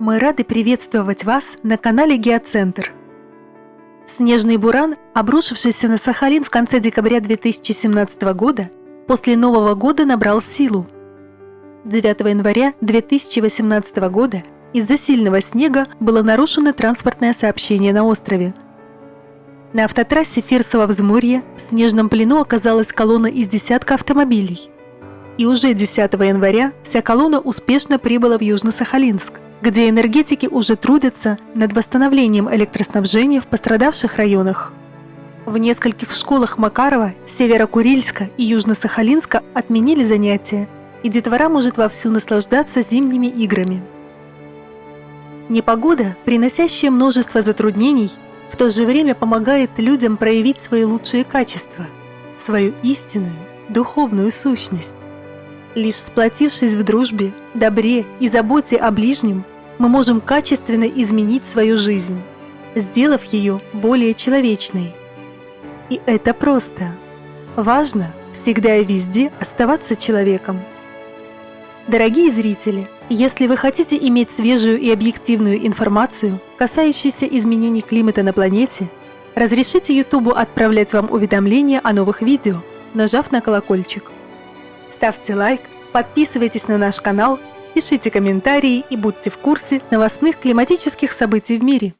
Мы рады приветствовать вас на канале Геоцентр. Снежный буран, обрушившийся на Сахалин в конце декабря 2017 года, после Нового года набрал силу. 9 января 2018 года из-за сильного снега было нарушено транспортное сообщение на острове. На автотрассе Фирсово-Взморье в снежном плену оказалась колонна из десятка автомобилей. И уже 10 января вся колонна успешно прибыла в Южно-Сахалинск – где энергетики уже трудятся над восстановлением электроснабжения в пострадавших районах. В нескольких школах Макарова, Северо-Курильска и Южно-Сахалинска отменили занятия, и детвора может вовсю наслаждаться зимними играми. Непогода, приносящая множество затруднений, в то же время помогает людям проявить свои лучшие качества, свою истинную, духовную сущность. Лишь сплотившись в дружбе, добре и заботе о ближнем, мы можем качественно изменить свою жизнь, сделав ее более человечной. И это просто. Важно всегда и везде оставаться человеком. Дорогие зрители, если вы хотите иметь свежую и объективную информацию, касающуюся изменений климата на планете, разрешите YouTube отправлять вам уведомления о новых видео, нажав на колокольчик. Ставьте лайк, подписывайтесь на наш канал, пишите комментарии и будьте в курсе новостных климатических событий в мире.